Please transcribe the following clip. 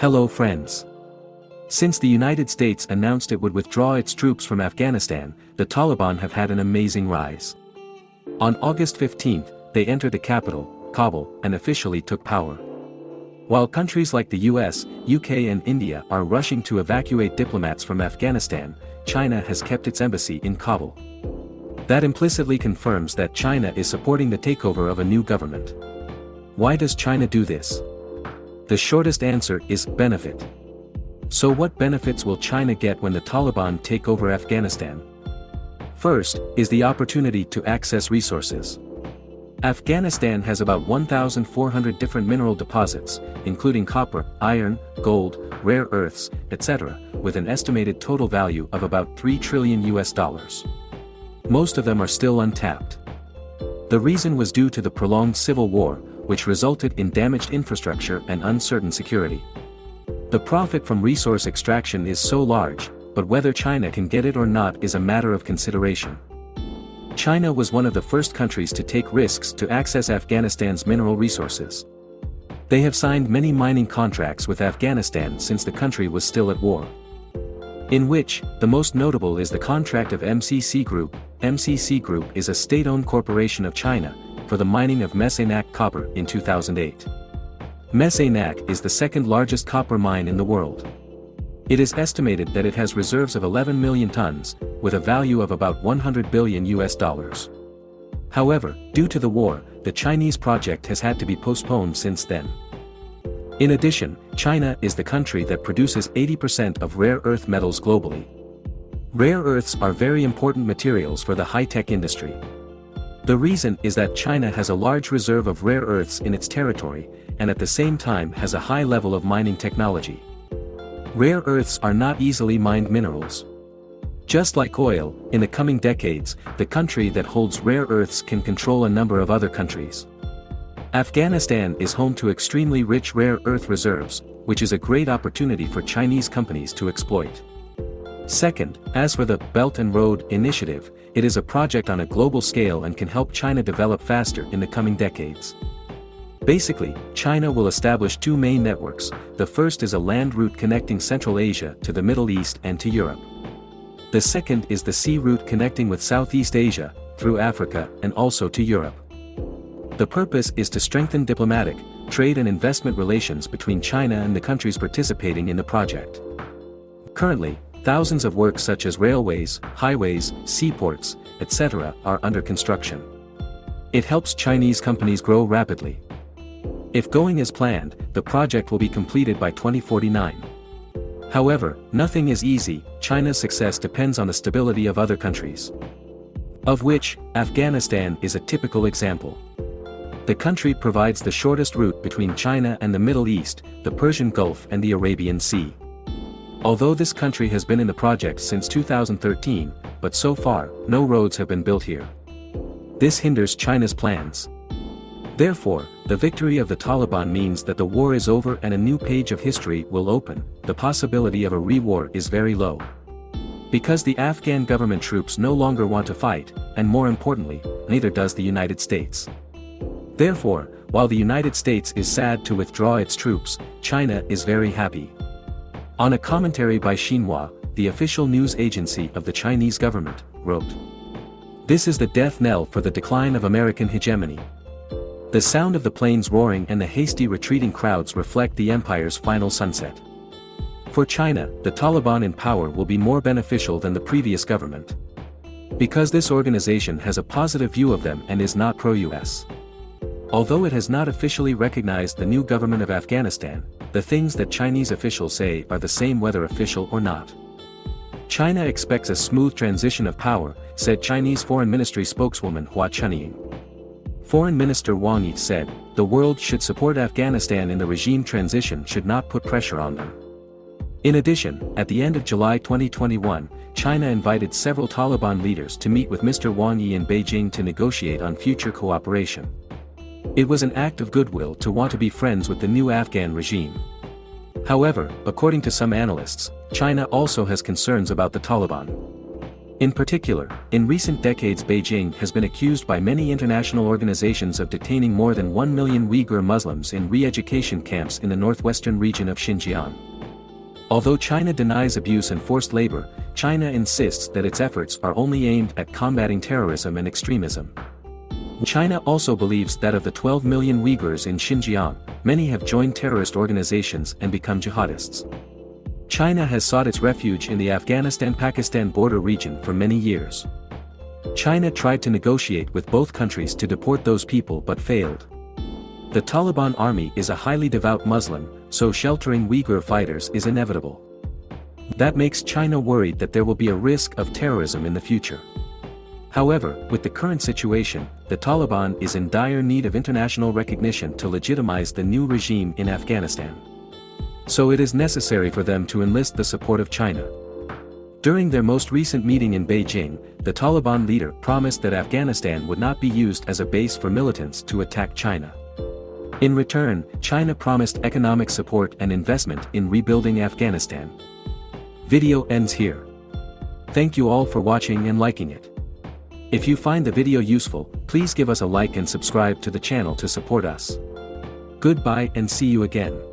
Hello friends. Since the United States announced it would withdraw its troops from Afghanistan, the Taliban have had an amazing rise. On August 15, they entered the capital, Kabul, and officially took power. While countries like the US, UK and India are rushing to evacuate diplomats from Afghanistan, China has kept its embassy in Kabul. That implicitly confirms that China is supporting the takeover of a new government. Why does China do this? The shortest answer is benefit. So what benefits will China get when the Taliban take over Afghanistan? First, is the opportunity to access resources. Afghanistan has about 1,400 different mineral deposits, including copper, iron, gold, rare earths, etc., with an estimated total value of about 3 trillion US dollars. Most of them are still untapped. The reason was due to the prolonged civil war, which resulted in damaged infrastructure and uncertain security. The profit from resource extraction is so large, but whether China can get it or not is a matter of consideration. China was one of the first countries to take risks to access Afghanistan's mineral resources. They have signed many mining contracts with Afghanistan since the country was still at war. In which, the most notable is the contract of MCC Group. MCC Group is a state-owned corporation of China, for the mining of Mes Aynak copper in 2008. Mes Aynak is the second largest copper mine in the world. It is estimated that it has reserves of 11 million tons, with a value of about 100 billion US dollars. However, due to the war, the Chinese project has had to be postponed since then. In addition, China is the country that produces 80% of rare earth metals globally. Rare earths are very important materials for the high-tech industry. The reason is that China has a large reserve of rare earths in its territory, and at the same time has a high level of mining technology. Rare earths are not easily mined minerals. Just like oil, in the coming decades, the country that holds rare earths can control a number of other countries. Afghanistan is home to extremely rich rare earth reserves, which is a great opportunity for Chinese companies to exploit. Second, as for the Belt and Road Initiative, it is a project on a global scale and can help China develop faster in the coming decades. Basically, China will establish two main networks, the first is a land route connecting Central Asia to the Middle East and to Europe. The second is the sea route connecting with Southeast Asia, through Africa and also to Europe. The purpose is to strengthen diplomatic, trade and investment relations between China and the countries participating in the project. Currently, thousands of works such as railways, highways, seaports, etc. are under construction. It helps Chinese companies grow rapidly. If going as planned, the project will be completed by 2049. However, nothing is easy, China's success depends on the stability of other countries. Of which, Afghanistan is a typical example. The country provides the shortest route between China and the Middle East, the Persian Gulf and the Arabian Sea. Although this country has been in the project since 2013, but so far, no roads have been built here. This hinders China's plans. Therefore, the victory of the Taliban means that the war is over and a new page of history will open, the possibility of a re-war is very low. Because the Afghan government troops no longer want to fight, and more importantly, neither does the United States. Therefore, while the United States is sad to withdraw its troops, China is very happy. On a commentary by Xinhua, the official news agency of the Chinese government, wrote. This is the death knell for the decline of American hegemony. The sound of the planes roaring and the hasty retreating crowds reflect the empire's final sunset. For China, the Taliban in power will be more beneficial than the previous government. Because this organization has a positive view of them and is not pro-US. Although it has not officially recognized the new government of Afghanistan, the things that Chinese officials say are the same whether official or not. China expects a smooth transition of power, said Chinese Foreign Ministry spokeswoman Hua Chunying. Foreign Minister Wang Yi said, the world should support Afghanistan in the regime transition should not put pressure on them. In addition, at the end of July 2021, China invited several Taliban leaders to meet with Mr. Wang Yi in Beijing to negotiate on future cooperation. It was an act of goodwill to want to be friends with the new Afghan regime. However, according to some analysts, China also has concerns about the Taliban. In particular, in recent decades Beijing has been accused by many international organizations of detaining more than 1 million Uyghur Muslims in re-education camps in the northwestern region of Xinjiang. Although China denies abuse and forced labor, China insists that its efforts are only aimed at combating terrorism and extremism. China also believes that of the 12 million Uyghurs in Xinjiang, many have joined terrorist organizations and become jihadists. China has sought its refuge in the Afghanistan-Pakistan border region for many years. China tried to negotiate with both countries to deport those people but failed. The Taliban army is a highly devout Muslim, so sheltering Uyghur fighters is inevitable. That makes China worried that there will be a risk of terrorism in the future. However, with the current situation, the Taliban is in dire need of international recognition to legitimize the new regime in Afghanistan. So it is necessary for them to enlist the support of China. During their most recent meeting in Beijing, the Taliban leader promised that Afghanistan would not be used as a base for militants to attack China. In return, China promised economic support and investment in rebuilding Afghanistan. Video ends here. Thank you all for watching and liking it. If you find the video useful, please give us a like and subscribe to the channel to support us. Goodbye and see you again.